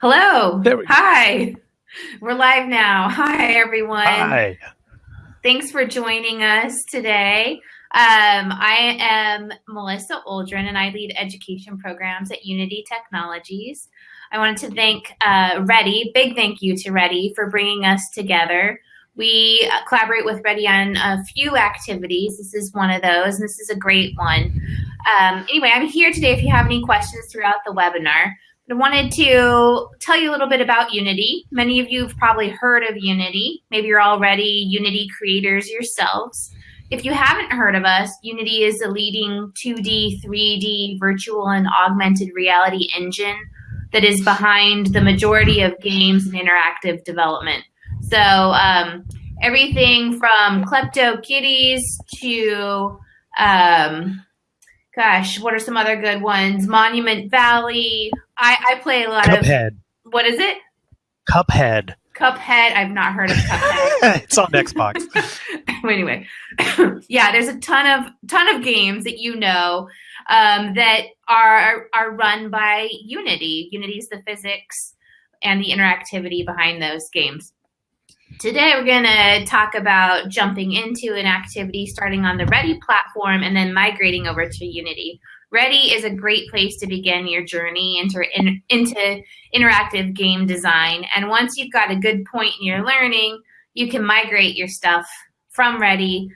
Hello. We. Hi. We're live now. Hi, everyone. Hi. Thanks for joining us today. Um, I am Melissa Oldrin, and I lead education programs at Unity Technologies. I wanted to thank uh, Ready, big thank you to Ready for bringing us together. We collaborate with Ready on a few activities. This is one of those, and this is a great one. Um, anyway, I'm here today if you have any questions throughout the webinar. I wanted to tell you a little bit about Unity. Many of you have probably heard of Unity. Maybe you're already Unity creators yourselves. If you haven't heard of us, Unity is a leading 2D, 3D, virtual, and augmented reality engine that is behind the majority of games and interactive development. So um, everything from Klepto Kitties to um, gosh, what are some other good ones? Monument Valley. I, I play a lot Cuphead. of. What is it? Cuphead. Cuphead. I've not heard of Cuphead. it's on Xbox. anyway, yeah, there's a ton of ton of games that you know um, that are are run by Unity. Unity is the physics and the interactivity behind those games. Today, we're going to talk about jumping into an activity starting on the Ready platform and then migrating over to Unity. Ready is a great place to begin your journey into, in, into interactive game design. And once you've got a good point in your learning, you can migrate your stuff from Ready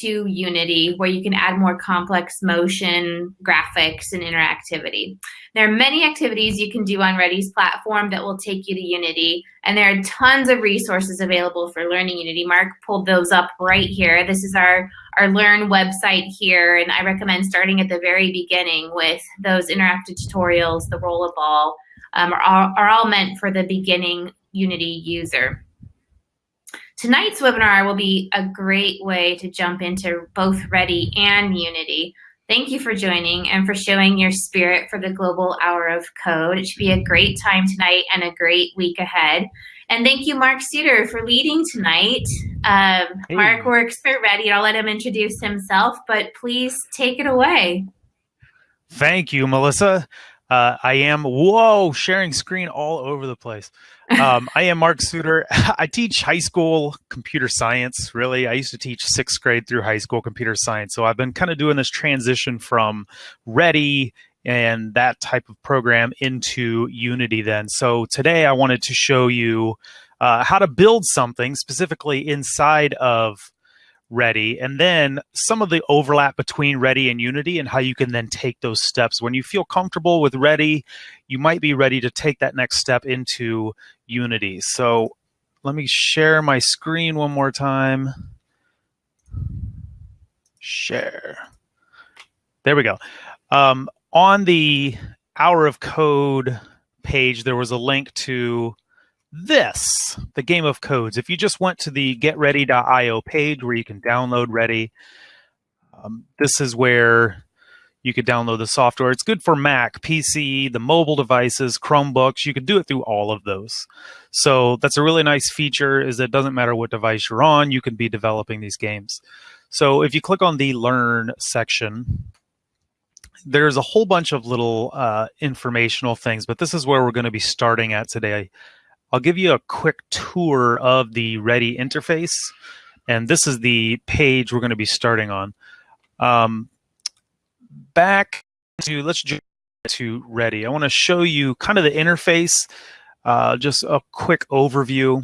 to Unity, where you can add more complex motion, graphics, and interactivity. There are many activities you can do on Ready's platform that will take you to Unity, and there are tons of resources available for learning Unity. Mark pulled those up right here. This is our, our Learn website here, and I recommend starting at the very beginning with those interactive tutorials, the rollerball, um, are, all, are all meant for the beginning Unity user. Tonight's webinar will be a great way to jump into both Ready and Unity. Thank you for joining and for showing your spirit for the Global Hour of Code. It should be a great time tonight and a great week ahead. And thank you, Mark Suter, for leading tonight. Um, Hey. Mark works for Ready. I'll let him introduce himself, but please take it away. Thank you, Melissa. Uh, I am, whoa, sharing screen all over the place. Um, I am Mark Suter. I teach high school computer science, really. I used to teach sixth grade through high school computer science. So I've been kind of doing this transition from Ready and that type of program into Unity then. So today I wanted to show you uh, how to build something specifically inside of Ready, and then some of the overlap between Ready and Unity, and how you can then take those steps. When you feel comfortable with Ready, you might be ready to take that next step into Unity. So let me share my screen one more time. Share. There we go. Um, on the Hour of Code page, there was a link to this, the game of codes. If you just went to the getready.io page where you can download Ready, um, this is where you could download the software. It's good for Mac, PC, the mobile devices, Chromebooks. You could do it through all of those. So that's a really nice feature is it doesn't matter what device you're on, you can be developing these games. So if you click on the Learn section, there's a whole bunch of little uh, informational things, but this is where we're going to be starting at today. I'll give you a quick tour of the Ready interface, and this is the page we're going to be starting on. Um, back to let's jump to Ready. I want to show you kind of the interface, uh, just a quick overview.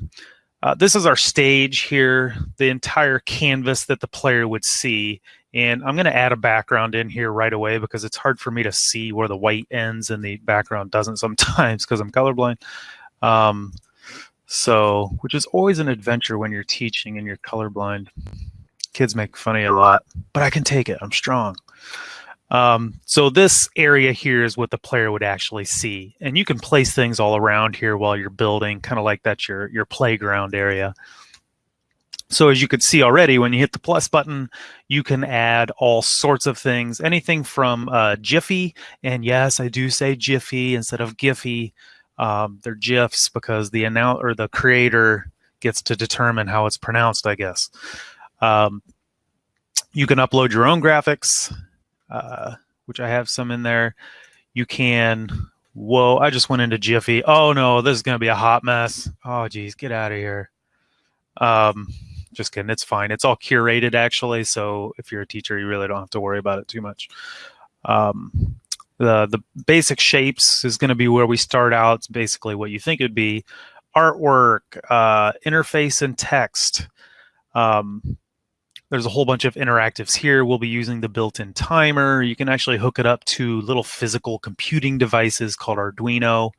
Uh, this is our stage here, the entire canvas that the player would see. And I'm going to add a background in here right away because it's hard for me to see where the white ends and the background doesn't sometimes because I'm colorblind. Um, so, which is always an adventure when you're teaching and you're colorblind. Kids make fun of you a lot, but I can take it. I'm strong. Um, so this area here is what the player would actually see. And you can place things all around here while you're building, kind of like that's your, your playground area. So as you could see already, when you hit the plus button, you can add all sorts of things, anything from uh, Jiffy, and yes, I do say Jiffy instead of Giphy. Um, they're GIFs because the announce or the creator gets to determine how it's pronounced, I guess. Um, you can upload your own graphics, uh, which I have some in there. You can Whoa, I just went into Jiffy. Oh no, this is going to be a hot mess. Oh geez, get out of here. Um, just kidding. It's fine. It's all curated actually. So if you're a teacher, you really don't have to worry about it too much. Um, the, the basic shapes is going to be where we start out. Basically what you think it'd be. Artwork, uh, interface and text. Um, there's a whole bunch of interactives here. We'll be using the built-in timer. You can actually hook it up to little physical computing devices called Arduino,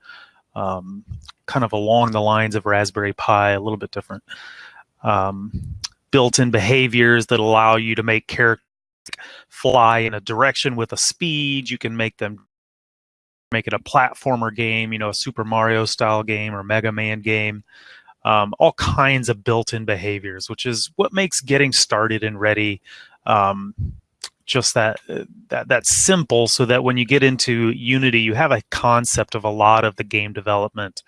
um, kind of along the lines of Raspberry Pi, a little bit different. Um, built-in behaviors that allow you to make characters fly in a direction with a speed. You can make them make it a platformer game, you know, a Super Mario style game or Mega Man game um, all kinds of built-in behaviors, which is what makes getting started and ready um, just that that that's simple. So that when you get into Unity, you have a concept of a lot of the game development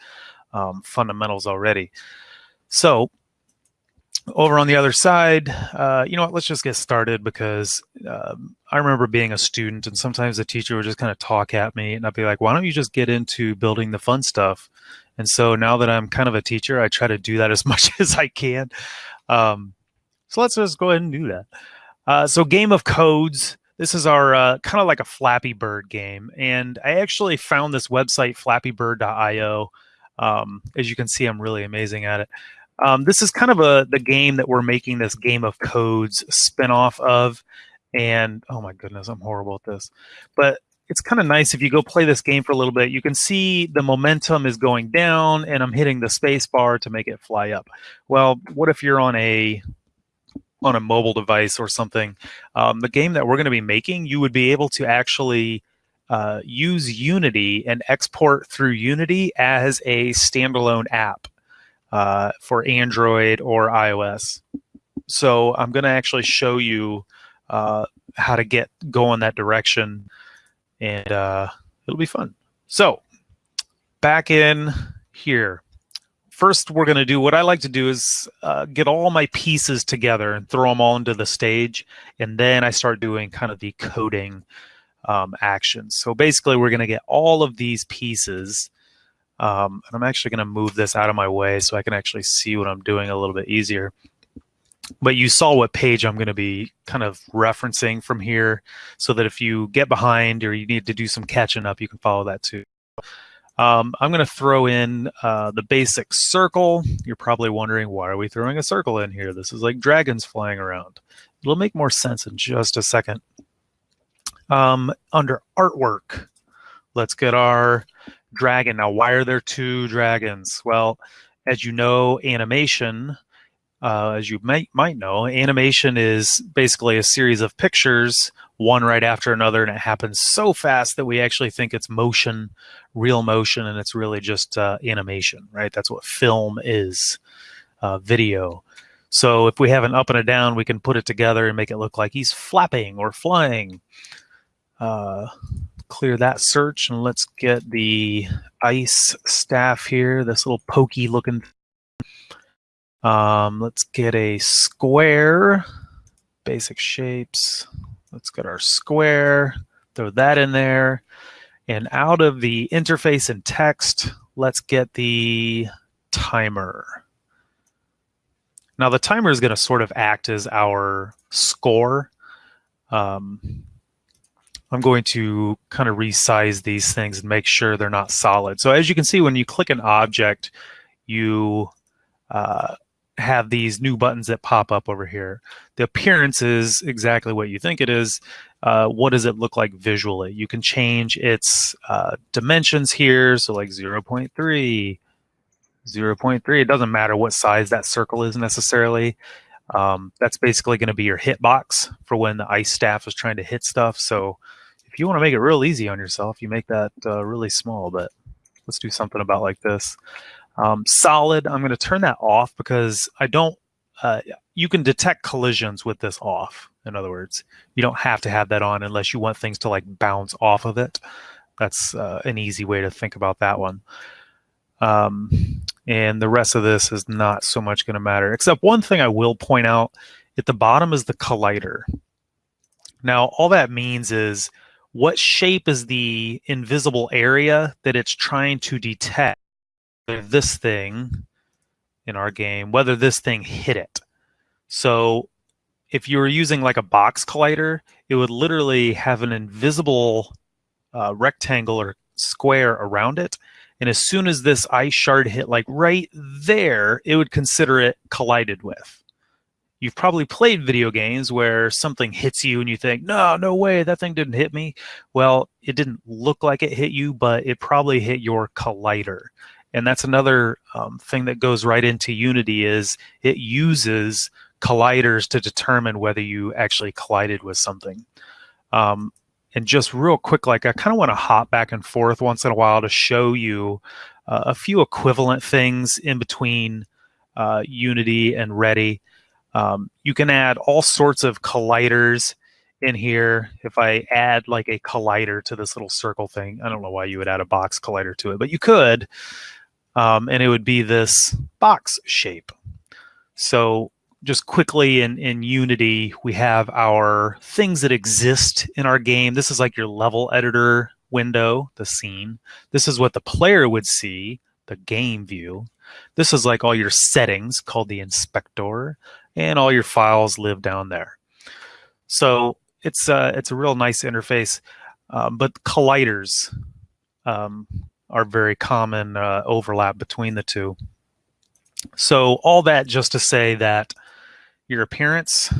um, fundamentals already. So over on the other side, uh, you know what, let's just get started because um, I remember being a student and sometimes the teacher would just kind of talk at me and I'd be like, why don't you just get into building the fun stuff? And so now that I'm kind of a teacher, I try to do that as much as I can. Um, so let's just go ahead and do that. Uh, so Game of Codes, this is our uh, kind of like a Flappy Bird game. And I actually found this website, flappybird.io. Um, as you can see, I'm really amazing at it. Um, this is kind of a the game that we're making this Game of Codes spinoff of. And oh my goodness, I'm horrible at this. But it's kind of nice if you go play this game for a little bit. You can see the momentum is going down, and I'm hitting the space bar to make it fly up. Well, what if you're on a on a mobile device or something? Um, the game that we're going to be making, you would be able to actually uh, use Unity and export through Unity as a standalone app uh, for Android or iOS. So I'm going to actually show you uh, how to get go in that direction and uh, it'll be fun. So back in here. First, we're going to do what I like to do is uh, get all my pieces together and throw them all into the stage. And then I start doing kind of the coding um, actions. So basically, we're going to get all of these pieces. Um, and I'm actually going to move this out of my way so I can actually see what I'm doing a little bit easier but you saw what page I'm going to be kind of referencing from here so that if you get behind or you need to do some catching up, you can follow that too. Um, I'm going to throw in uh, the basic circle. You're probably wondering, why are we throwing a circle in here? This is like dragons flying around. It'll make more sense in just a second. Um, under artwork, let's get our dragon. Now, why are there two dragons? Well, as you know, animation uh, as you might might know, animation is basically a series of pictures, one right after another, and it happens so fast that we actually think it's motion, real motion, and it's really just uh, animation, right? That's what film is, uh, video. So if we have an up and a down, we can put it together and make it look like he's flapping or flying. Clear that search and let's get the ice staff here, this little pokey looking um, let's get a square, basic shapes. Let's get our square, throw that in there. And out of the interface and text, let's get the timer. Now the timer is going to sort of act as our score. Um, I'm going to kind of resize these things and make sure they're not solid. So as you can see, when you click an object, you uh, have these new buttons that pop up over here. The appearance is exactly what you think it is. Uh, what does it look like visually? You can change its uh, dimensions here. So like 0 0.3, 0 0.3. It doesn't matter what size that circle is necessarily. Um, that's basically going to be your hitbox for when the ice staff is trying to hit stuff. So if you want to make it real easy on yourself, you make that uh, really small, but let's do something about like this. Um, solid, I'm going to turn that off because I don't, uh, you can detect collisions with this off. In other words, you don't have to have that on unless you want things to like bounce off of it. That's uh, an easy way to think about that one. Um, and the rest of this is not so much going to matter, except one thing I will point out at the bottom is the collider. Now, all that means is what shape is the invisible area that it's trying to detect this thing in our game, whether this thing hit it. So if you were using like a box collider, it would literally have an invisible uh, rectangle or square around it. And as soon as this ice shard hit like right there, it would consider it collided with. You've probably played video games where something hits you and you think, no, no way, that thing didn't hit me. Well, it didn't look like it hit you, but it probably hit your collider. And that's another um, thing that goes right into Unity is it uses colliders to determine whether you actually collided with something. Um, and just real quick, like I kind of want to hop back and forth once in a while to show you uh, a few equivalent things in between uh, Unity and Ready. Um, you can add all sorts of colliders in here. If I add like a collider to this little circle thing, I don't know why you would add a box collider to it, but you could. Um, and it would be this box shape. So just quickly in, in Unity, we have our things that exist in our game. This is like your level editor window, the scene. This is what the player would see, the game view. This is like all your settings called the inspector and all your files live down there. So it's uh, it's a real nice interface, um, but colliders um, are very common uh, overlap between the two. So all that just to say that your appearance,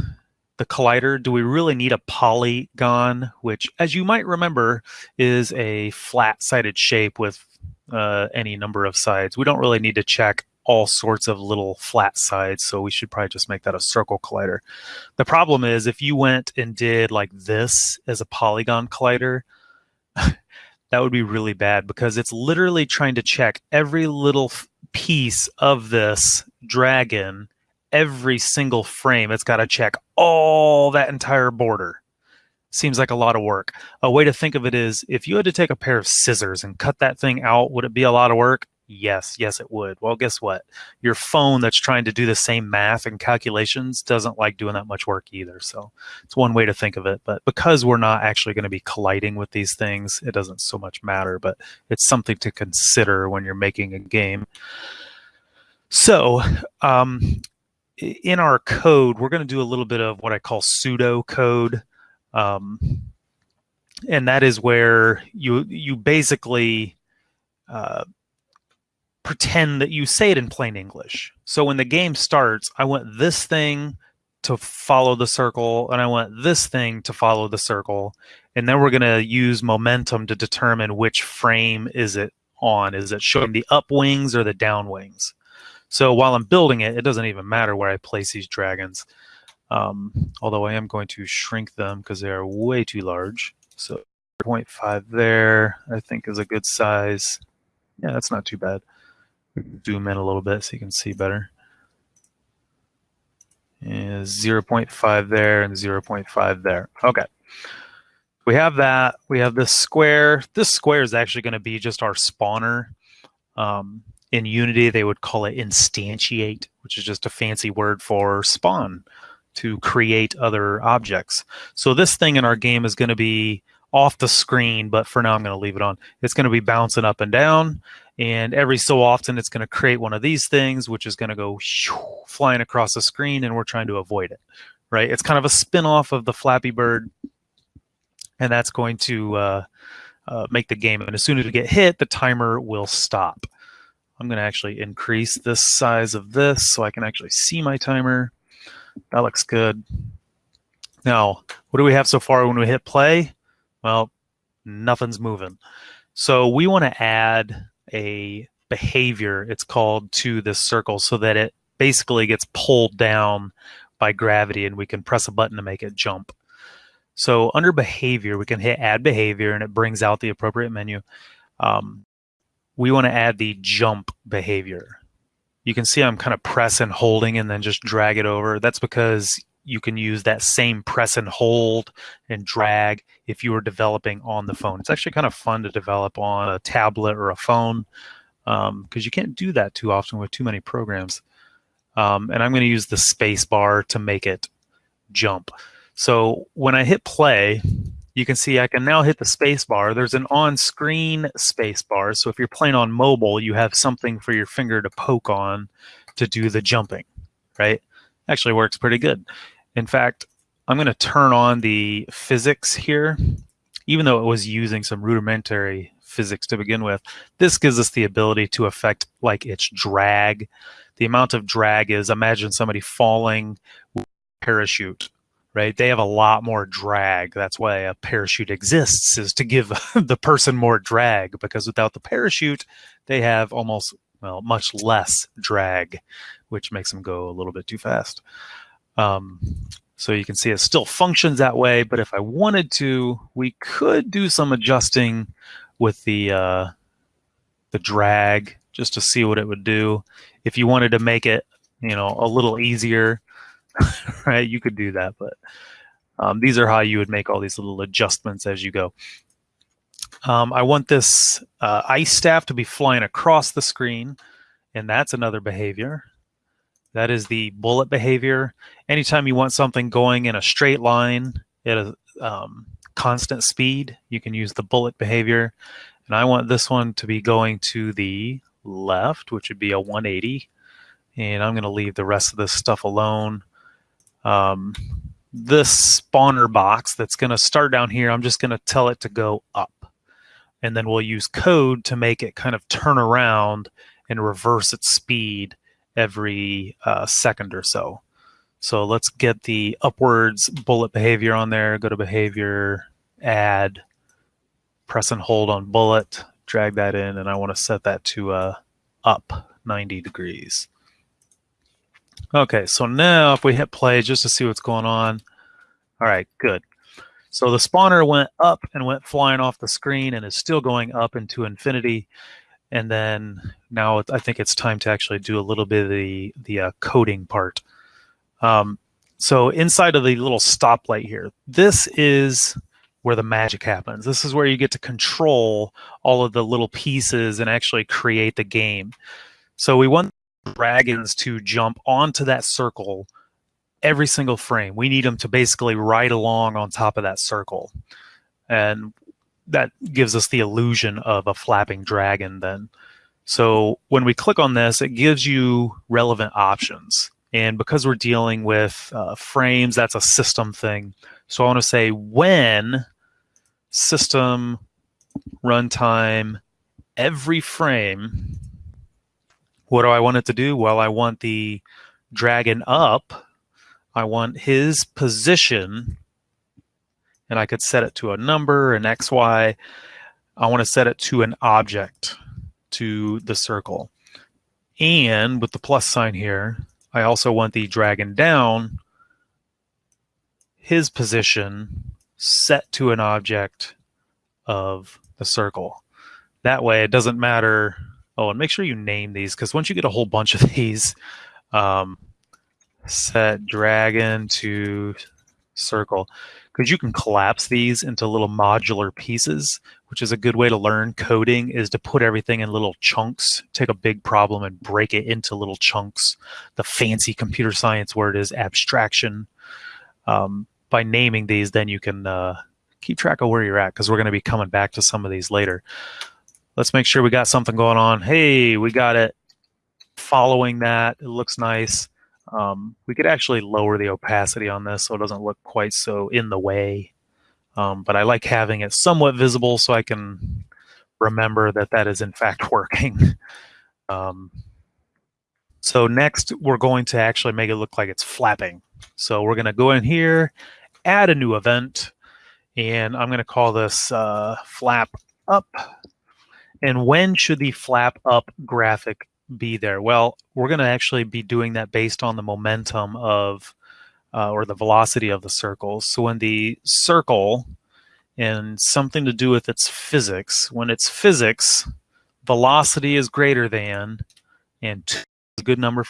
the collider, do we really need a polygon, which as you might remember is a flat-sided shape with uh, any number of sides. We don't really need to check all sorts of little flat sides, so we should probably just make that a circle collider. The problem is if you went and did like this as a polygon collider, that would be really bad because it's literally trying to check every little piece of this dragon, every single frame. It's got to check all that entire border. Seems like a lot of work. A way to think of it is if you had to take a pair of scissors and cut that thing out, would it be a lot of work? Yes, yes, it would. Well, guess what? Your phone that's trying to do the same math and calculations doesn't like doing that much work either. So it's one way to think of it. But because we're not actually going to be colliding with these things, it doesn't so much matter. But it's something to consider when you're making a game. So um, in our code, we're going to do a little bit of what I call pseudo code. Um, and that is where you you basically uh, pretend that you say it in plain English. So when the game starts, I want this thing to follow the circle, and I want this thing to follow the circle. And then we're going to use momentum to determine which frame is it on. Is it showing the up wings or the down wings? So while I'm building it, it doesn't even matter where I place these dragons. Um, although I am going to shrink them because they are way too large. So 0.5 there, I think is a good size. Yeah, that's not too bad zoom in a little bit so you can see better. Is 0.5 there and 0.5 there. Okay. We have that. We have this square. This square is actually going to be just our spawner. Um, in Unity, they would call it instantiate, which is just a fancy word for spawn to create other objects. So this thing in our game is going to be off the screen, but for now I'm going to leave it on. It's going to be bouncing up and down, and every so often it's going to create one of these things, which is going to go flying across the screen, and we're trying to avoid it, right? It's kind of a spin-off of the Flappy Bird, and that's going to uh, uh, make the game. And as soon as we get hit, the timer will stop. I'm going to actually increase this size of this so I can actually see my timer. That looks good. Now, what do we have so far when we hit play? Well, nothing's moving. So we want to add a behavior, it's called, to this circle so that it basically gets pulled down by gravity and we can press a button to make it jump. So under behavior, we can hit add behavior and it brings out the appropriate menu. Um, we want to add the jump behavior. You can see I'm kind of press and holding and then just drag it over. That's because you can use that same press and hold and drag if you were developing on the phone. It's actually kind of fun to develop on a tablet or a phone because um, you can't do that too often with too many programs. Um, and I'm going to use the space bar to make it jump. So when I hit play, you can see I can now hit the space bar. There's an on-screen space bar, so if you're playing on mobile, you have something for your finger to poke on to do the jumping, right? Actually works pretty good. In fact, I'm going to turn on the physics here. Even though it was using some rudimentary physics to begin with, this gives us the ability to affect like its drag. The amount of drag is imagine somebody falling with a parachute right? They have a lot more drag. That's why a parachute exists is to give the person more drag because without the parachute, they have almost well much less drag, which makes them go a little bit too fast. Um, so you can see it still functions that way, but if I wanted to, we could do some adjusting with the uh, the drag just to see what it would do. If you wanted to make it, you know, a little easier, right? You could do that, but um, these are how you would make all these little adjustments as you go. Um, I want this uh, ice staff to be flying across the screen, and that's another behavior. That is the bullet behavior. Anytime you want something going in a straight line at a um, constant speed, you can use the bullet behavior. And I want this one to be going to the left, which would be a 180. And I'm going to leave the rest of this stuff alone um, this spawner box that's going to start down here, I'm just going to tell it to go up. And then we'll use code to make it kind of turn around and reverse its speed every uh, second or so. So let's get the upwards bullet behavior on there. Go to behavior, add, press and hold on bullet, drag that in, and I want to set that to uh, up 90 degrees. Okay, so now if we hit play just to see what's going on. All right, good. So the spawner went up and went flying off the screen and is still going up into infinity. And then now I think it's time to actually do a little bit of the, the uh, coding part. Um, so inside of the little stoplight here, this is where the magic happens. This is where you get to control all of the little pieces and actually create the game. So we want dragons to jump onto that circle every single frame. We need them to basically ride along on top of that circle. And that gives us the illusion of a flapping dragon then. So when we click on this, it gives you relevant options. And because we're dealing with uh, frames, that's a system thing. So I want to say when system runtime every frame what do I want it to do? Well, I want the dragon up. I want his position, and I could set it to a number, an X, Y. I want to set it to an object, to the circle. And with the plus sign here, I also want the dragon down, his position set to an object of the circle. That way it doesn't matter Oh, and make sure you name these because once you get a whole bunch of these, um, set dragon to circle, because you can collapse these into little modular pieces, which is a good way to learn coding is to put everything in little chunks, take a big problem and break it into little chunks. The fancy computer science word is abstraction. Um, by naming these, then you can uh, keep track of where you're at because we're going to be coming back to some of these later. Let's make sure we got something going on. Hey, we got it following that. It looks nice. Um, we could actually lower the opacity on this so it doesn't look quite so in the way. Um, but I like having it somewhat visible so I can remember that that is in fact working. um, so next we're going to actually make it look like it's flapping. So we're going to go in here, add a new event, and I'm going to call this uh, flap up and when should the flap up graphic be there? Well, we're going to actually be doing that based on the momentum of, uh, or the velocity of the circles. So when the circle and something to do with its physics, when its physics, velocity is greater than, and two is a good number.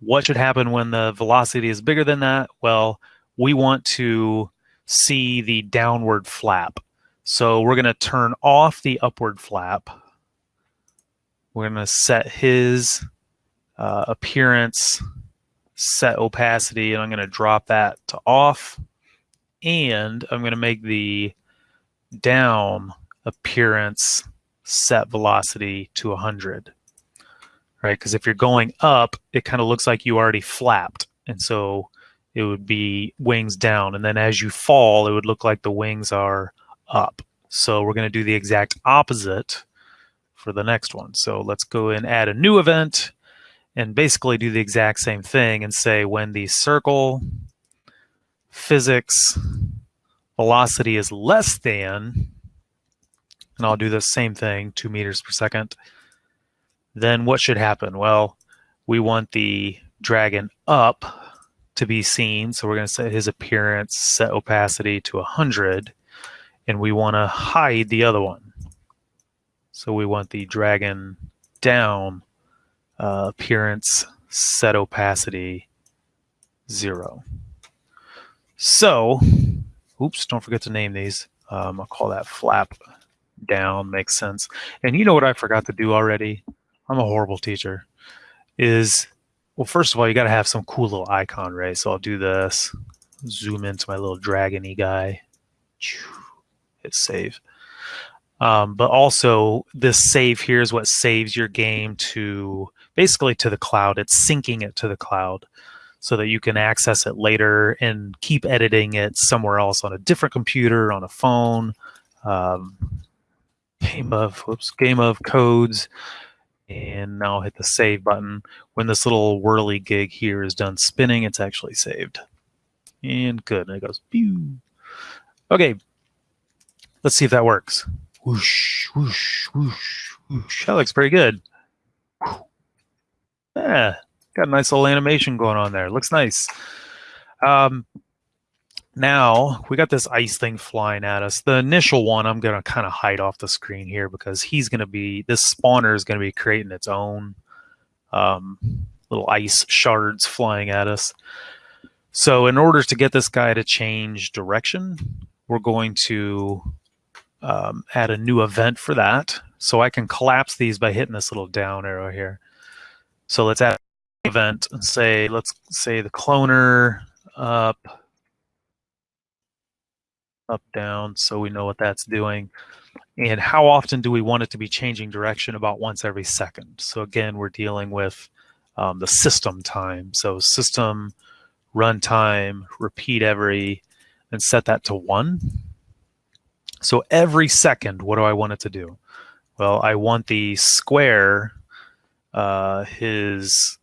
What should happen when the velocity is bigger than that? Well, we want to see the downward flap. So we're going to turn off the upward flap. We're going to set his uh, appearance, set opacity, and I'm going to drop that to off. and I'm going to make the down appearance set velocity to 100 right? Because if you're going up it kind of looks like you already flapped. And so it would be wings down. And then as you fall it would look like the wings are up. So we're going to do the exact opposite for the next one so let's go and add a new event and basically do the exact same thing and say when the circle physics velocity is less than and I'll do the same thing, two meters per second, then what should happen? Well, we want the dragon up to be seen. So we're going to set his appearance, set opacity to 100, and we want to hide the other one. So we want the dragon down, uh, appearance, set opacity, zero. So, oops, don't forget to name these. Um, I'll call that flap down makes sense. And you know what I forgot to do already? I'm a horrible teacher. Is well, first of all, you got to have some cool little icon, right? So I'll do this. Zoom into my little dragony guy. Hit save. Um, but also, this save here is what saves your game to basically to the cloud. It's syncing it to the cloud so that you can access it later and keep editing it somewhere else on a different computer, on a phone, um, game of whoops game of codes. And now I'll hit the save button. When this little whirly gig here is done spinning it's actually saved. And good and it goes pew. Okay let's see if that works whoosh whoosh whoosh whoosh that looks pretty good yeah got a nice little animation going on there looks nice um now we got this ice thing flying at us. The initial one I'm going to kind of hide off the screen here because he's going to be, this spawner is going to be creating its own um, little ice shards flying at us. So in order to get this guy to change direction, we're going to um, add a new event for that. So I can collapse these by hitting this little down arrow here. So let's add an event and say, let's say the cloner up, up, down, so we know what that's doing. And how often do we want it to be changing direction? About once every second. So again, we're dealing with um, the system time. So system runtime, repeat every, and set that to one. So every second, what do I want it to do? Well, I want the square, uh, his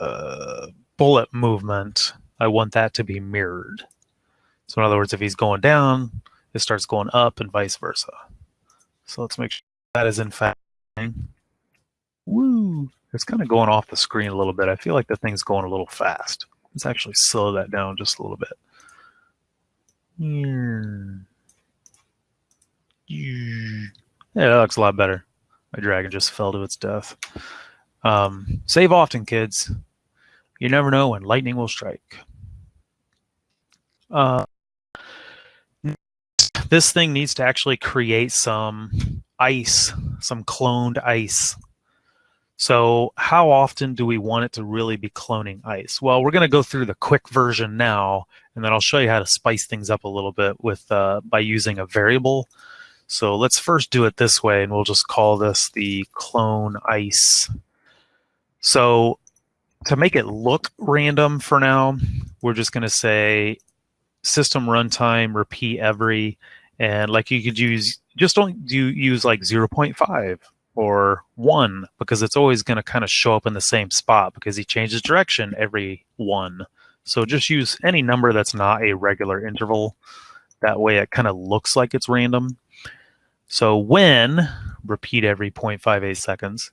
uh, bullet movement, I want that to be mirrored. So in other words, if he's going down, it starts going up and vice versa. So let's make sure that is in fact. Woo! It's kind of going off the screen a little bit. I feel like the thing's going a little fast. Let's actually slow that down just a little bit. Yeah, that looks a lot better. My dragon just fell to its death. Um, save often, kids. You never know when lightning will strike. Uh, this thing needs to actually create some ice, some cloned ice. So how often do we want it to really be cloning ice? Well, we're going to go through the quick version now, and then I'll show you how to spice things up a little bit with uh, by using a variable. So let's first do it this way, and we'll just call this the clone ice. So to make it look random for now, we're just going to say system runtime repeat every and like you could use just don't do use like 0.5 or 1 because it's always going to kind of show up in the same spot because he changes direction every 1 so just use any number that's not a regular interval. That way it kind of looks like it's random so when repeat every 0.58 seconds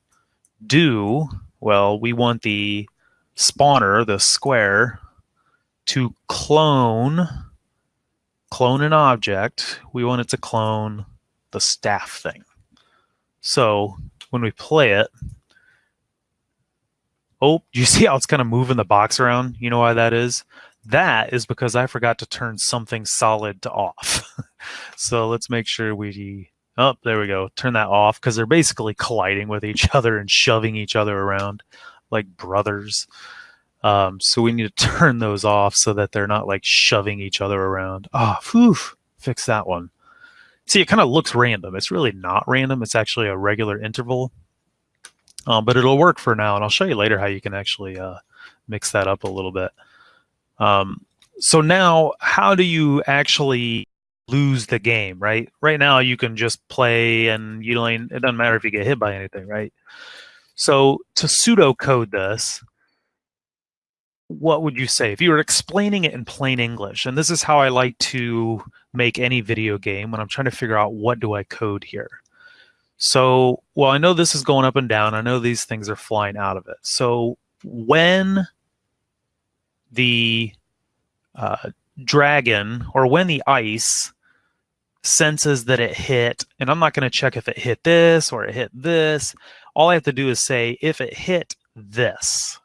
do well we want the spawner the square to clone clone an object, we want it to clone the staff thing. So when we play it, oh, do you see how it's kind of moving the box around? You know why that is? That is because I forgot to turn something solid to off. so let's make sure we, oh, there we go, turn that off because they're basically colliding with each other and shoving each other around like brothers. Um, so we need to turn those off so that they're not like shoving each other around. Ah, oh, fix that one. See, it kind of looks random. It's really not random. It's actually a regular interval. Um, but it'll work for now, and I'll show you later how you can actually uh, mix that up a little bit. Um, so now, how do you actually lose the game, right? Right now, you can just play, and you don't. It doesn't matter if you get hit by anything, right? So to pseudocode this, what would you say if you were explaining it in plain English? And this is how I like to make any video game when I'm trying to figure out what do I code here. So, well, I know this is going up and down. I know these things are flying out of it. So when the uh, dragon or when the ice senses that it hit, and I'm not going to check if it hit this or it hit this. All I have to do is say if it hit this,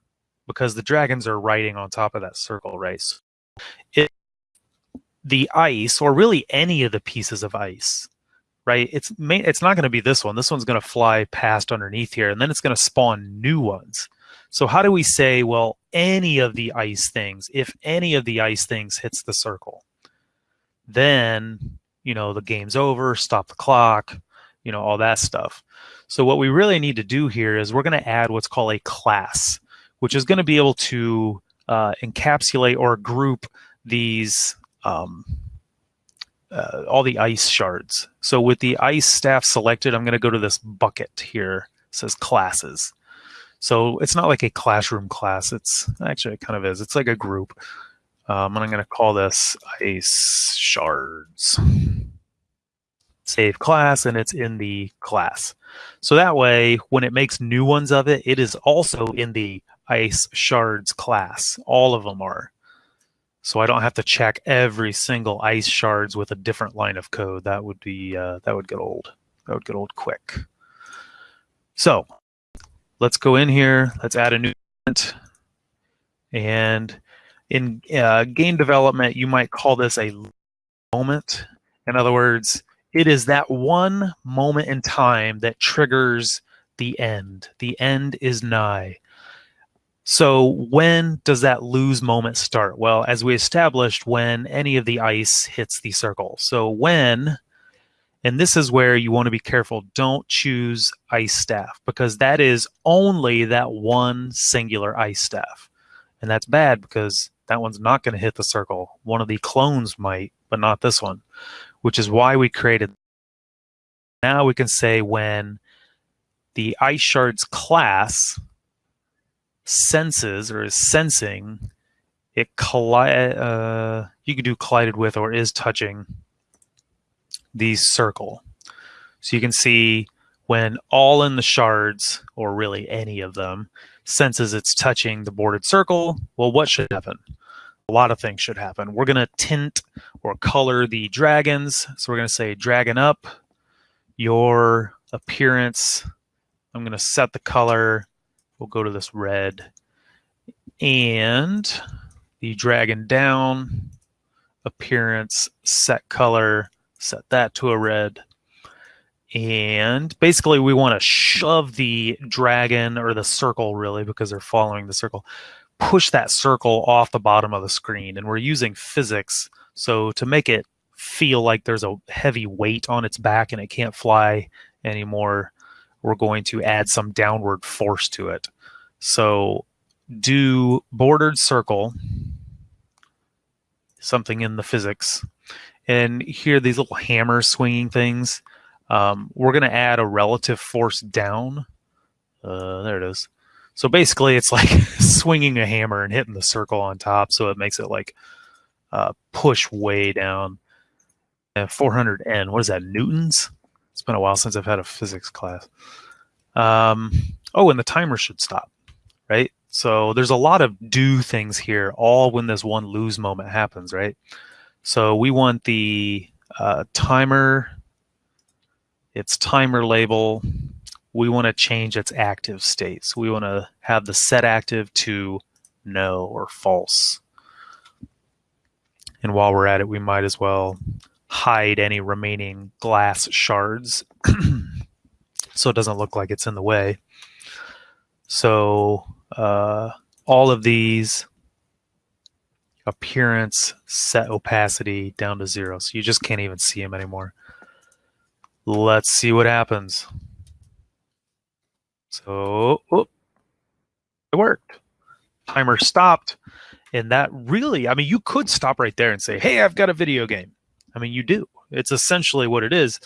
because the dragons are riding on top of that circle, right? So if the ice, or really any of the pieces of ice, right? It's it's not going to be this one. This one's going to fly past underneath here, and then it's going to spawn new ones. So how do we say, well, any of the ice things, if any of the ice things hits the circle, then you know the game's over, stop the clock, you know all that stuff. So what we really need to do here is we're going to add what's called a class which is going to be able to uh, encapsulate or group these um, uh, all the ice shards. So with the ice staff selected, I'm going to go to this bucket here. It says classes. So it's not like a classroom class. It's actually it kind of is. It's like a group. Um, and I'm going to call this ice shards. Save class, and it's in the class. So that way, when it makes new ones of it, it is also in the ice shards class. All of them are. So I don't have to check every single ice shards with a different line of code. That would be uh, that would get old. That would get old quick. So let's go in here. Let's add a new element. And in uh, game development, you might call this a moment. In other words, it is that one moment in time that triggers the end. The end is nigh. So when does that lose moment start? Well, as we established, when any of the ice hits the circle. So when, and this is where you want to be careful, don't choose ice staff because that is only that one singular ice staff. And that's bad because that one's not going to hit the circle. One of the clones might, but not this one, which is why we created. Now we can say when the ice shards class senses or is sensing, it collide. Uh, you could do collided with or is touching the circle. So you can see when all in the shards, or really any of them, senses it's touching the boarded circle, well, what should happen? A lot of things should happen. We're going to tint or color the dragons. So we're going to say dragon up, your appearance. I'm going to set the color We'll go to this red. And the dragon down, appearance, set color, set that to a red. And basically we want to shove the dragon or the circle really because they're following the circle, push that circle off the bottom of the screen. And we're using physics. So to make it feel like there's a heavy weight on its back and it can't fly anymore, we're going to add some downward force to it. So do bordered circle, something in the physics, and here these little hammer swinging things. Um, we're going to add a relative force down. Uh, there it is. So basically, it's like swinging a hammer and hitting the circle on top, so it makes it like uh, push way down. Uh, 400N, what is that, newtons? It's been a while since I've had a physics class. Um, oh, and the timer should stop, right? So there's a lot of do things here, all when this one lose moment happens, right? So we want the uh, timer, its timer label. We want to change its active state. So we want to have the set active to no or false. And while we're at it, we might as well hide any remaining glass shards so it doesn't look like it's in the way. So uh, all of these appearance set opacity down to zero. So you just can't even see them anymore. Let's see what happens. So, oh, it worked. Timer stopped. And that really, I mean, you could stop right there and say, hey, I've got a video game. I mean, you do. It's essentially what it is.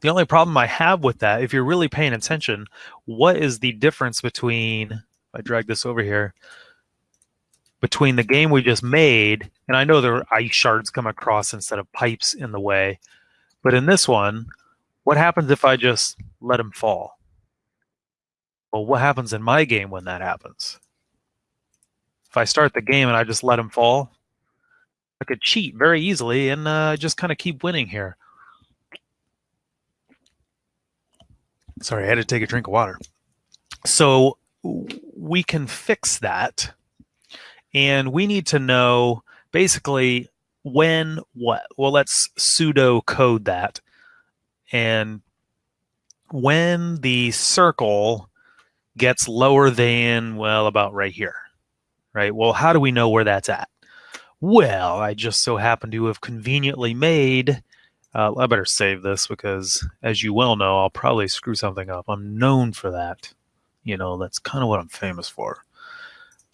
The only problem I have with that, if you're really paying attention, what is the difference between, I drag this over here, between the game we just made, and I know there are ice shards come across instead of pipes in the way, but in this one, what happens if I just let them fall? Well, what happens in my game when that happens? If I start the game and I just let them fall, I could cheat very easily and uh, just kind of keep winning here. Sorry, I had to take a drink of water. So we can fix that. And we need to know basically when what. Well, let's pseudo code that. And when the circle gets lower than, well, about right here, right? Well, how do we know where that's at? Well, I just so happen to have conveniently made uh, I better save this because, as you well know, I'll probably screw something up. I'm known for that. You know, that's kind of what I'm famous for.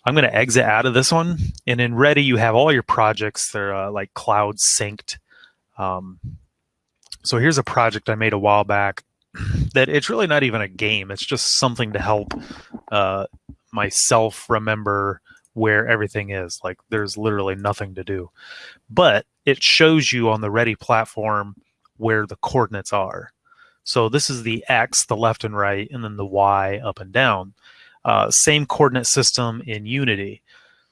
I'm going to exit out of this one. And in Ready, you have all your projects. They're uh, like cloud synced. Um, so here's a project I made a while back that it's really not even a game. It's just something to help uh, myself remember where everything is. Like there's literally nothing to do. But it shows you on the Ready platform where the coordinates are. So this is the X, the left and right, and then the Y up and down. Uh, same coordinate system in Unity.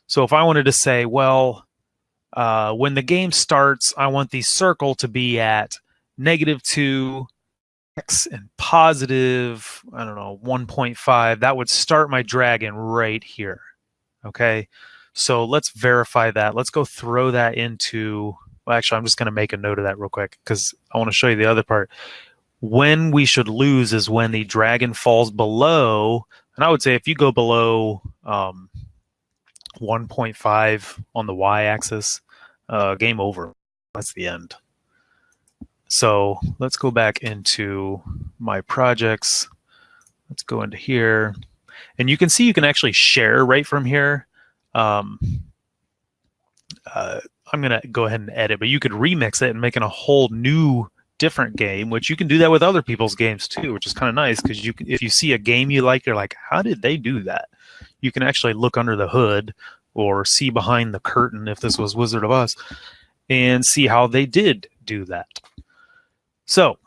So if I wanted to say, well, uh, when the game starts, I want the circle to be at negative 2, X, and positive, I don't know, 1.5. That would start my dragon right here. Okay, so let's verify that. Let's go throw that into, well, actually, I'm just going to make a note of that real quick because I want to show you the other part. When we should lose is when the dragon falls below, and I would say if you go below um, 1.5 on the y-axis, uh, game over. That's the end. So let's go back into my projects. Let's go into here. And you can see you can actually share right from here. Um, uh, I'm going to go ahead and edit, but you could remix it and make it a whole new different game, which you can do that with other people's games too, which is kind of nice because you if you see a game you like, you're like, how did they do that? You can actually look under the hood or see behind the curtain if this was Wizard of Oz and see how they did do that. So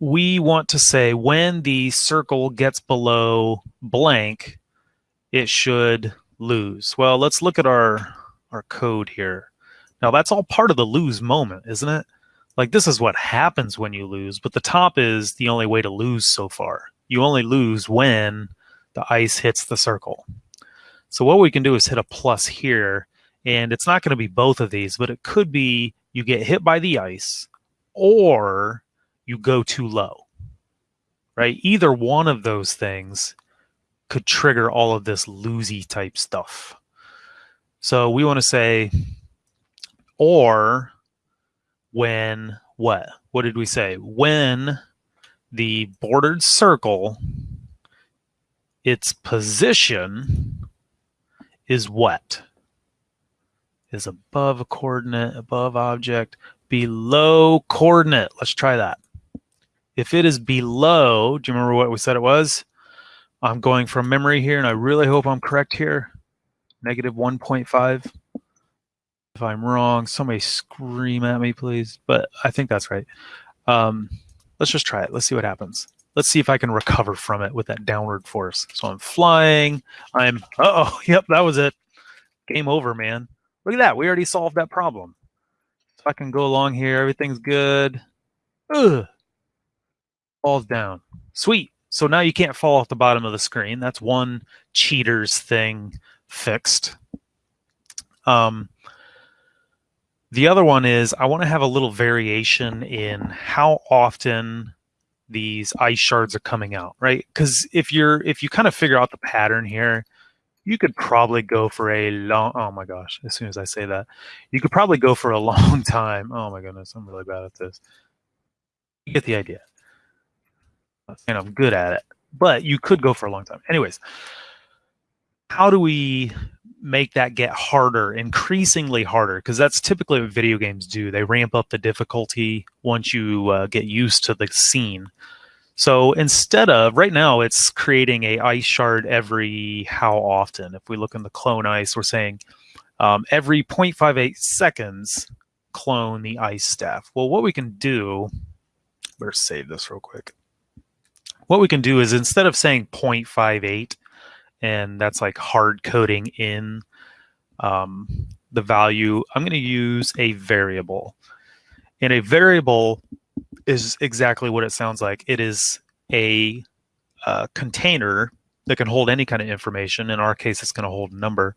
we want to say when the circle gets below blank, it should lose. Well, let's look at our, our code here. Now that's all part of the lose moment, isn't it? Like this is what happens when you lose, but the top is the only way to lose so far. You only lose when the ice hits the circle. So what we can do is hit a plus here, and it's not going to be both of these, but it could be you get hit by the ice, or you go too low, right? Either one of those things could trigger all of this losey type stuff. So we want to say, or when what? What did we say? When the bordered circle, its position is what? Is above a coordinate, above object, below coordinate. Let's try that. If it is below, do you remember what we said it was? I'm going from memory here, and I really hope I'm correct here. Negative 1.5. If I'm wrong, somebody scream at me, please. But I think that's right. Um, let's just try it. Let's see what happens. Let's see if I can recover from it with that downward force. So I'm flying. I'm, uh oh, yep, that was it. Game over, man. Look at that. We already solved that problem. So I can go along here. Everything's good. Ugh falls down. Sweet. So now you can't fall off the bottom of the screen. That's one cheaters thing fixed. Um, the other one is I want to have a little variation in how often these ice shards are coming out, right? Because if you're if you kind of figure out the pattern here, you could probably go for a long oh my gosh as soon as i say that you could probably go for a long time. Oh my goodness i'm really bad at this. You get the idea. And i'm good at it but you could go for a long time. Anyways how do we make that get harder increasingly harder because that's typically what video games do they ramp up the difficulty once you uh, get used to the scene so instead of right now, it's creating a ice shard every how often. If we look in the clone ice, we're saying um, every 0.58 seconds, clone the ice staff. Well, what we can do, better save this real quick. What we can do is instead of saying 0.58, and that's like hard coding in um, the value, I'm going to use a variable. And a variable is exactly what it sounds like. It is a uh, container that can hold any kind of information. In our case, it's going to hold a number.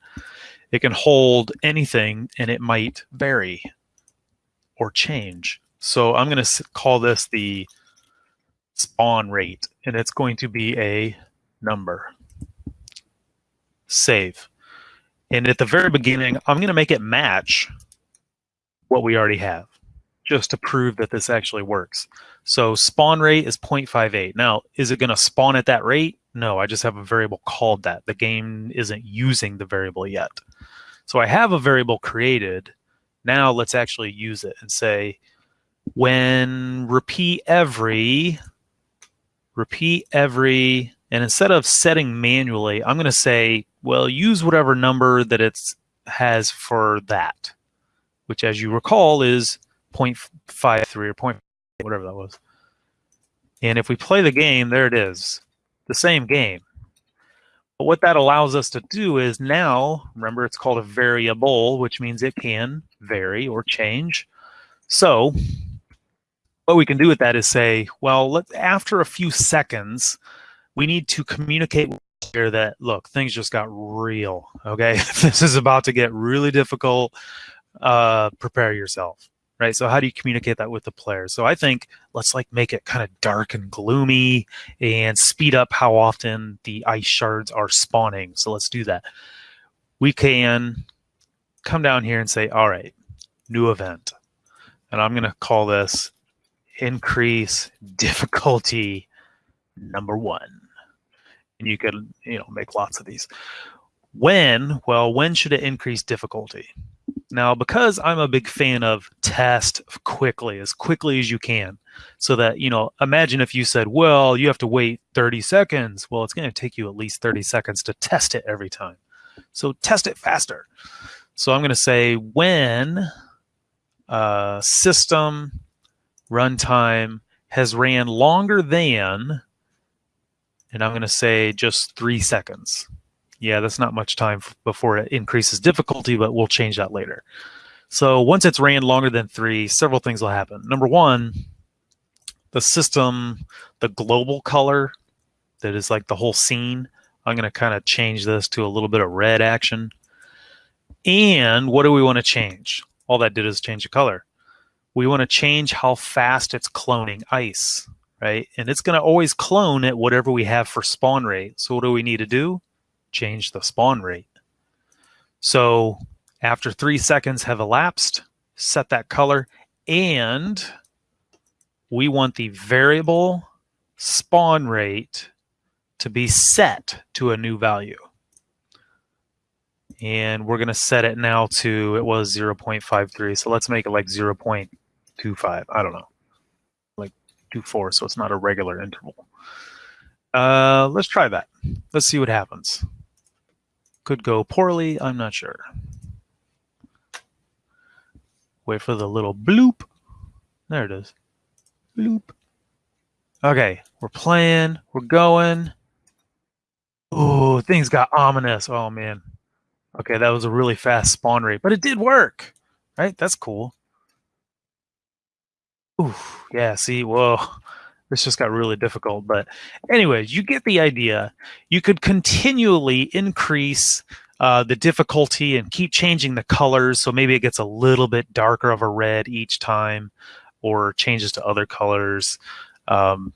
It can hold anything, and it might vary or change. So I'm going to call this the spawn rate, and it's going to be a number. Save. And at the very beginning, I'm going to make it match what we already have just to prove that this actually works. So spawn rate is 0.58. Now, is it going to spawn at that rate? No, I just have a variable called that. The game isn't using the variable yet. So I have a variable created. Now let's actually use it and say, when repeat every, repeat every, and instead of setting manually, I'm going to say, well, use whatever number that it has for that, which as you recall is 0.53 or 0. whatever that was. And if we play the game, there it is, the same game. But what that allows us to do is now, remember it's called a variable, which means it can vary or change. So what we can do with that is say, well, let, after a few seconds, we need to communicate here that, look, things just got real, okay? this is about to get really difficult. Uh, prepare yourself right? So how do you communicate that with the players? So I think let's like make it kind of dark and gloomy and speed up how often the ice shards are spawning. So let's do that. We can come down here and say, all right, new event. And I'm going to call this increase difficulty number one. And you could, you know, make lots of these. When, well, when should it increase difficulty? Now, because I'm a big fan of test quickly, as quickly as you can, so that, you know, imagine if you said, well, you have to wait 30 seconds. Well, it's going to take you at least 30 seconds to test it every time. So test it faster. So I'm going to say when uh, system runtime has ran longer than, and I'm going to say just three seconds yeah, that's not much time before it increases difficulty, but we'll change that later. So once it's ran longer than three, several things will happen. Number one, the system, the global color that is like the whole scene, I'm going to kind of change this to a little bit of red action. And what do we want to change? All that did is change the color. We want to change how fast it's cloning ice, right? And it's going to always clone at whatever we have for spawn rate. So what do we need to do? change the spawn rate. So after three seconds have elapsed, set that color, and we want the variable spawn rate to be set to a new value. And we're going to set it now to, it was 0.53. So let's make it like 0.25. I don't know, like 24. So it's not a regular interval. Uh, let's try that. Let's see what happens. Could go poorly, I'm not sure. Wait for the little bloop. There it is. Bloop. Okay, we're playing, we're going. Oh, things got ominous. Oh man. Okay, that was a really fast spawn rate, but it did work. Right? That's cool. Ooh, yeah, see, whoa this just got really difficult. But anyways, you get the idea. You could continually increase uh, the difficulty and keep changing the colors. So maybe it gets a little bit darker of a red each time or changes to other colors. Um,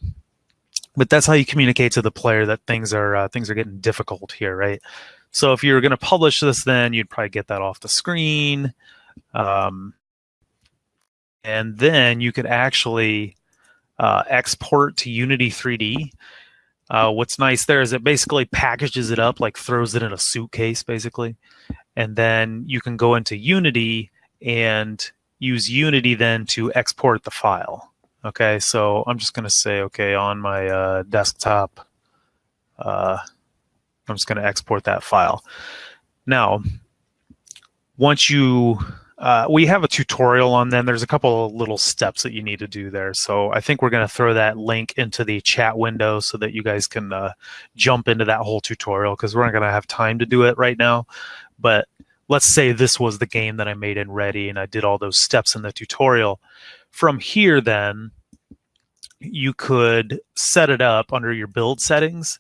but that's how you communicate to the player that things are uh, things are getting difficult here, right? So if you're going to publish this, then you'd probably get that off the screen. Um, and then you could actually uh, export to Unity 3D. Uh, what's nice there is it basically packages it up, like throws it in a suitcase, basically. And then you can go into Unity and use Unity then to export the file. Okay, so I'm just going to say, okay, on my uh, desktop, uh, I'm just going to export that file. Now, once you, uh, we have a tutorial on them. There's a couple of little steps that you need to do there. So I think we're going to throw that link into the chat window so that you guys can uh, jump into that whole tutorial because we're not going to have time to do it right now. But let's say this was the game that I made in Ready and I did all those steps in the tutorial. From here, then, you could set it up under your build settings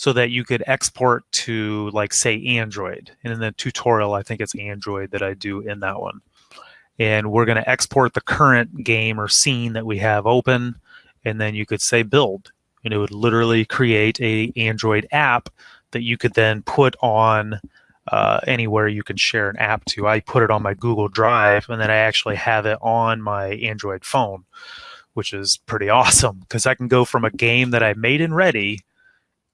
so that you could export to like say Android. And in the tutorial, I think it's Android that I do in that one. And we're going to export the current game or scene that we have open. And then you could say build and it would literally create a Android app that you could then put on uh, anywhere you can share an app to. I put it on my Google Drive and then I actually have it on my Android phone, which is pretty awesome because I can go from a game that I made in Ready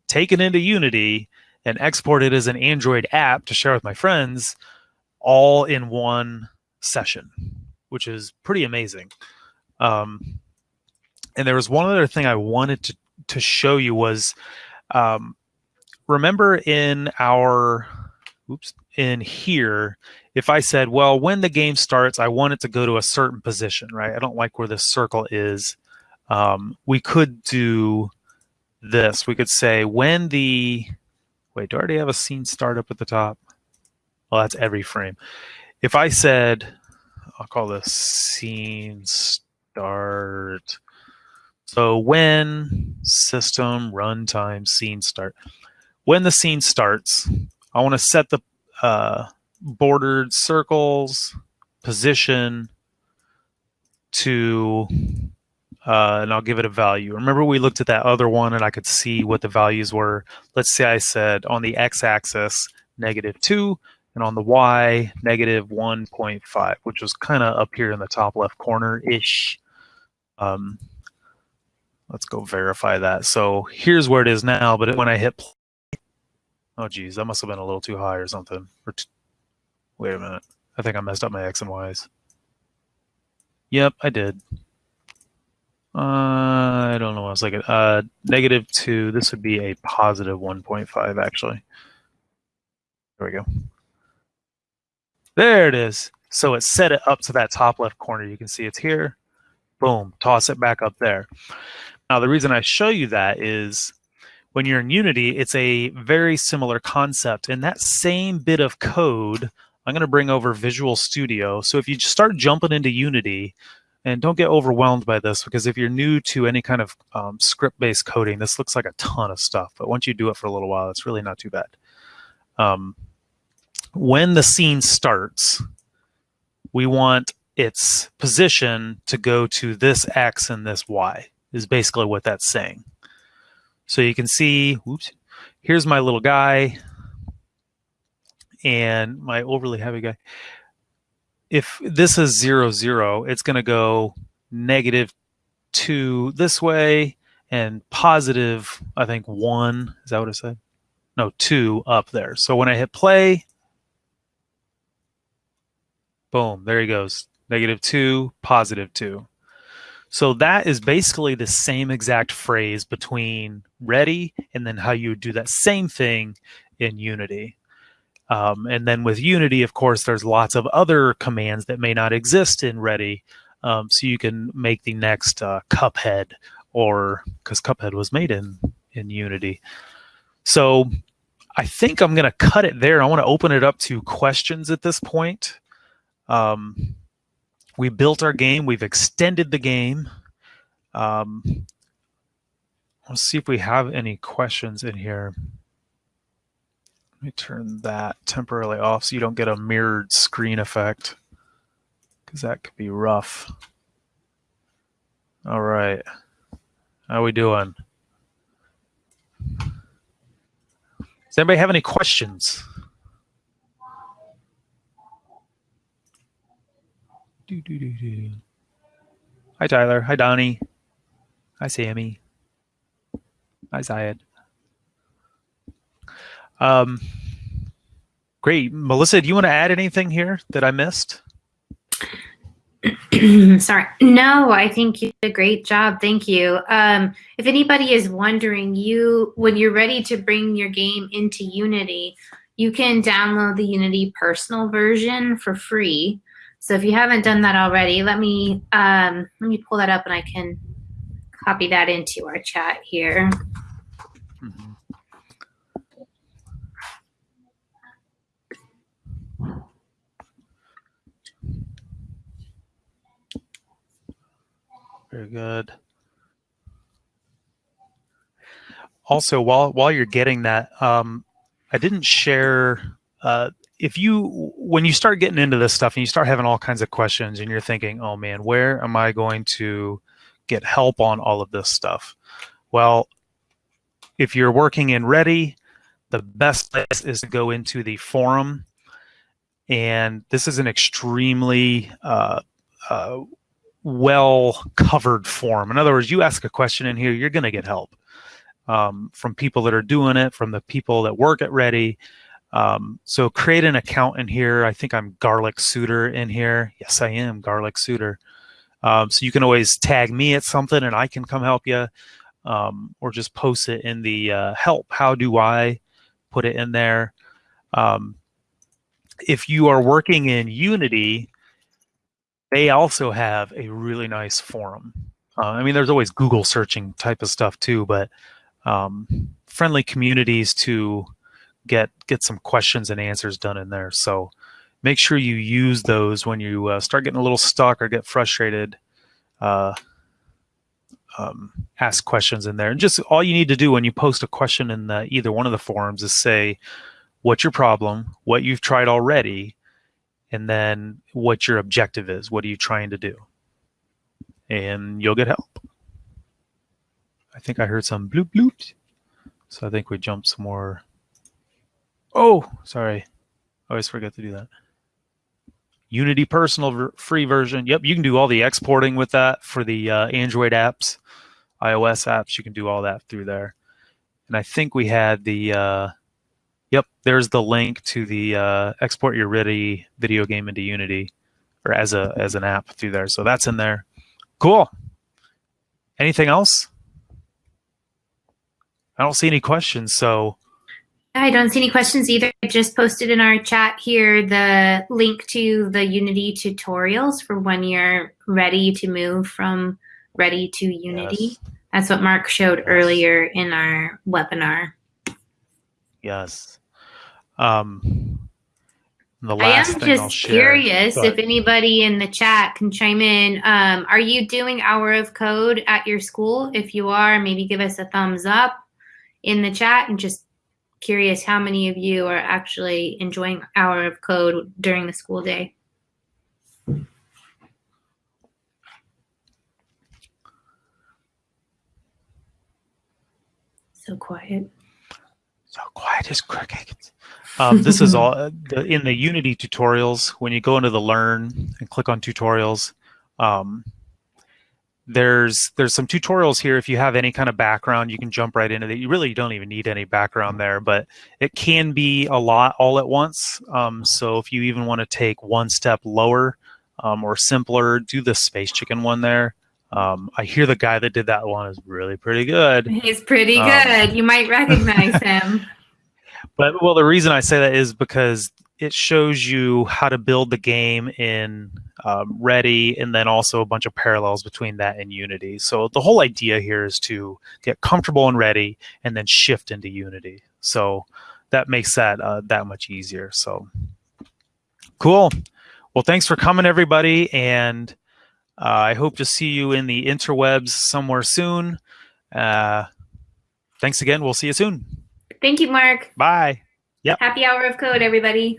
take it into Unity and export it as an Android app to share with my friends all in one session, which is pretty amazing. Um, and there was one other thing I wanted to, to show you was um, remember in our oops in here if I said well when the game starts I want it to go to a certain position right I don't like where this circle is um, we could do this, we could say when the, wait, do I already have a scene start up at the top? Well, that's every frame. If I said, I'll call this scene start. So when system runtime scene start, when the scene starts, I want to set the uh, bordered circles position to uh, and I'll give it a value. Remember we looked at that other one and I could see what the values were. Let's say I said on the x-axis, negative 2, and on the y, negative 1.5, which was kind of up here in the top left corner-ish. Um, let's go verify that. So here's where it is now, but when I hit play, oh geez, that must have been a little too high or something. Or wait a minute. I think I messed up my x and y's. Yep, I did. Uh, I don't know. What I was like uh, negative two. This would be a positive 1.5 actually. There we go. There it is. So it set it up to that top left corner. You can see it's here. Boom. Toss it back up there. Now the reason I show you that is when you're in Unity, it's a very similar concept. And that same bit of code, I'm going to bring over Visual Studio. So if you start jumping into Unity, and don't get overwhelmed by this because if you're new to any kind of um, script-based coding, this looks like a ton of stuff. But once you do it for a little while, it's really not too bad. Um, when the scene starts, we want its position to go to this X and this Y is basically what that's saying. So you can see, oops, here's my little guy and my overly heavy guy if this is zero zero, it's going to go negative two this way and positive, I think one. Is that what I said? No, two up there. So when I hit play, boom, there he goes. Negative two, positive two. So that is basically the same exact phrase between ready and then how you would do that same thing in Unity. Um, and then with Unity, of course, there's lots of other commands that may not exist in Ready. Um, so you can make the next uh, Cuphead or because Cuphead was made in, in Unity. So I think I'm going to cut it there. I want to open it up to questions at this point. Um, we built our game. We've extended the game. Um, let's see if we have any questions in here. Let me turn that temporarily off so you don't get a mirrored screen effect because that could be rough. All right. How we doing? Does anybody have any questions? Do, do, do, do. Hi, Tyler. Hi, Donnie. Hi, Sammy. Hi, Zayed. Um, great. Melissa, do you want to add anything here that I missed? Sorry. No, I think you did a great job. Thank you. Um, if anybody is wondering, you when you're ready to bring your game into Unity, you can download the Unity personal version for free. So if you haven't done that already, let me um, let me pull that up and I can copy that into our chat here. Very good. Also, while while you're getting that, um, I didn't share. Uh, if you when you start getting into this stuff and you start having all kinds of questions and you're thinking, "Oh man, where am I going to get help on all of this stuff?" Well, if you're working in Ready, the best place is to go into the forum, and this is an extremely uh, uh, well covered form. In other words, you ask a question in here, you're going to get help um, from people that are doing it, from the people that work at Ready. Um, so create an account in here. I think I'm Garlic Suitor in here. Yes, I am Garlic Suitor. Um, so you can always tag me at something and I can come help you um, or just post it in the uh, help. How do I put it in there? Um, if you are working in Unity, they also have a really nice forum. Uh, I mean, there's always Google searching type of stuff too, but um, friendly communities to get get some questions and answers done in there. So make sure you use those when you uh, start getting a little stuck or get frustrated. Uh, um, ask questions in there, and just all you need to do when you post a question in the, either one of the forums is say, "What's your problem? What you've tried already?" And then what your objective is. What are you trying to do? And you'll get help. I think I heard some bloop bloop. So I think we jumped some more. Oh, sorry. I always forget to do that. Unity personal ver- free version. Yep, you can do all the exporting with that for the uh, Android apps, iOS apps. You can do all that through there. And I think we had the uh, Yep, there's the link to the uh, export your Ready video game into Unity, or as a as an app through there. So that's in there. Cool. Anything else? I don't see any questions. So I don't see any questions either. I just posted in our chat here the link to the Unity tutorials for when you're ready to move from Ready to Unity. Yes. That's what Mark showed earlier in our webinar. Yes. Um, the I am thing I'll just share. curious Go if anybody in the chat can chime in. Um, are you doing Hour of Code at your school? If you are, maybe give us a thumbs up in the chat and just curious how many of you are actually enjoying Hour of Code during the school day. So quiet. So quiet as crickets. Um, this is all uh, the, in the Unity tutorials. When you go into the Learn and click on Tutorials, um, there's there's some tutorials here. If you have any kind of background, you can jump right into it. You really don't even need any background there, but it can be a lot all at once. Um, so if you even want to take one step lower um, or simpler, do the Space Chicken one there. Um, I hear the guy that did that one is really pretty good. He's pretty Um, good. you might recognize him. But well, the reason I say that is because it shows you how to build the game in um, Ready, and then also a bunch of parallels between that and Unity. So the whole idea here is to get comfortable in Ready and then shift into Unity. So that makes that uh, that much easier. So cool. Well, thanks for coming, everybody, and I hope to see you in the interwebs somewhere soon. Uh, thanks again. We'll see you soon. Thank you, Mark. Bye. Happy Hour of Code, everybody.